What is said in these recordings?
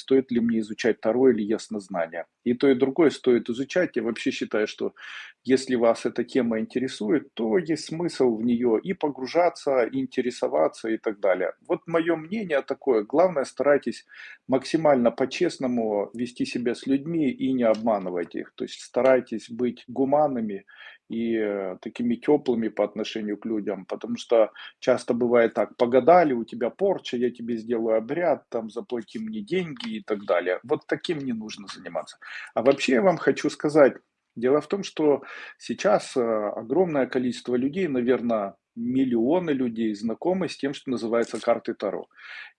стоит ли мне изучать Таро или яснознание. И то, и другое стоит изучать. Я вообще считаю, что если вас эта тема интересует, то есть смысл в нее и погружаться, и интересоваться и так далее. Вот мое мнение такое. Главное, старайтесь максимально по-честному вести себя с людьми и не обманывать их. То есть старайтесь быть гуманными и э, такими теплыми по отношению к людям, потому что часто бывает так, погадали, у тебя порча, я тебе сделаю обряд, там заплати мне деньги и так далее. Вот таким не нужно заниматься. А вообще я вам хочу сказать, дело в том, что сейчас э, огромное количество людей, наверное, миллионы людей знакомы с тем, что называется карты Таро.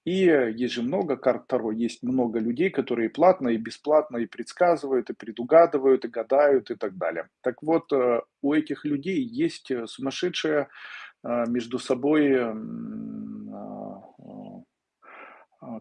И есть же много карт Таро, есть много людей, которые платно и бесплатно и предсказывают, и предугадывают, и гадают, и так далее. Так вот, э, у этих людей есть э, сумасшедшая между собой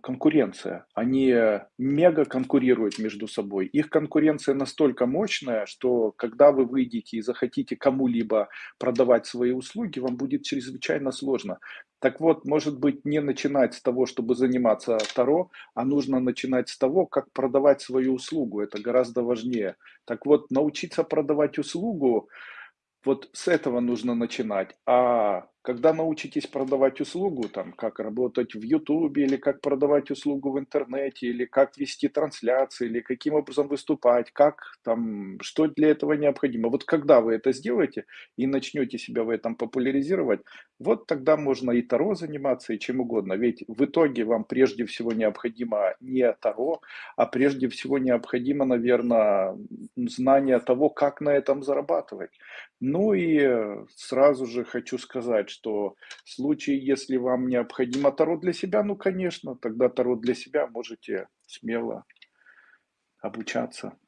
конкуренция. Они мега конкурируют между собой. Их конкуренция настолько мощная, что когда вы выйдете и захотите кому-либо продавать свои услуги, вам будет чрезвычайно сложно. Так вот, может быть, не начинать с того, чтобы заниматься Таро, а нужно начинать с того, как продавать свою услугу. Это гораздо важнее. Так вот, научиться продавать услугу, вот с этого нужно начинать. А когда научитесь продавать услугу, там, как работать в Ютубе, или как продавать услугу в интернете, или как вести трансляции, или каким образом выступать, как там, что для этого необходимо. Вот когда вы это сделаете и начнете себя в этом популяризировать, вот тогда можно и Таро заниматься, и чем угодно. Ведь в итоге вам прежде всего необходимо не Таро, а прежде всего необходимо, наверное, знание того, как на этом зарабатывать. Ну и сразу же хочу сказать, что в случае, если вам необходимо Таро для себя, ну, конечно, тогда Таро для себя можете смело обучаться.